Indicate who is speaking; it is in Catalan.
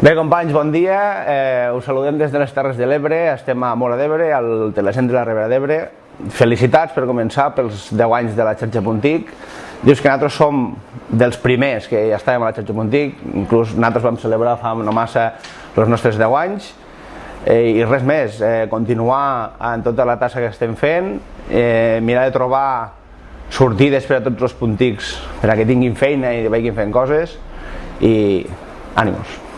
Speaker 1: Bé, companys, bon dia. Eh, us saludem des de les Terres de l'Ebre. Estem a Mora d'Ebre, al Telecentre de la Ribera d'Ebre. Felicitats per començar pels 10 anys de la xarxa Puntic. Dius que nosaltres som dels primers que ja estàvem a la xarxa Puntic. Inclús nosaltres vam celebrar fa no massa els nostres 10 anys. Eh, I res més, eh, continuar en tota la tassa que estem fent, eh, mirar de trobar sortides per a tots els puntics, per a que tinguin feina i vagin fent coses i ànims.